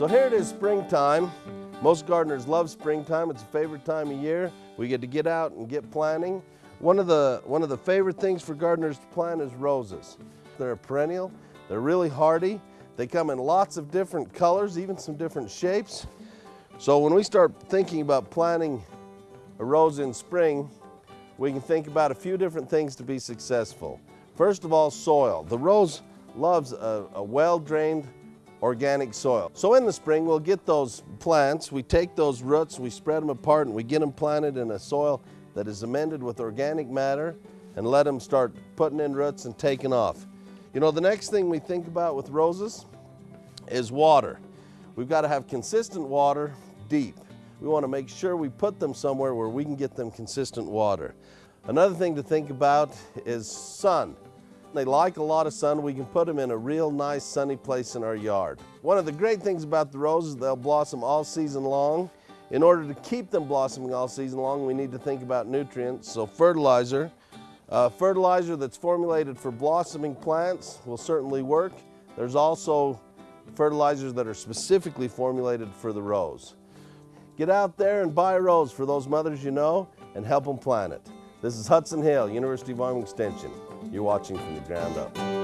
So here it is springtime. Most gardeners love springtime. It's a favorite time of year. We get to get out and get planting. One of the, one of the favorite things for gardeners to plant is roses. They're a perennial. They're really hardy. They come in lots of different colors, even some different shapes. So when we start thinking about planting a rose in spring, we can think about a few different things to be successful. First of all, soil. The rose loves a, a well-drained organic soil. So in the spring, we'll get those plants, we take those roots, we spread them apart and we get them planted in a soil that is amended with organic matter and let them start putting in roots and taking off. You know, the next thing we think about with roses is water. We've got to have consistent water deep. We want to make sure we put them somewhere where we can get them consistent water. Another thing to think about is sun. They like a lot of sun. We can put them in a real nice sunny place in our yard. One of the great things about the roses, they'll blossom all season long. In order to keep them blossoming all season long, we need to think about nutrients. So fertilizer, uh, fertilizer that's formulated for blossoming plants will certainly work. There's also fertilizers that are specifically formulated for the rose. Get out there and buy a rose for those mothers you know and help them plant it. This is Hudson Hale, University of Wyoming Extension. You're watching from the ground up.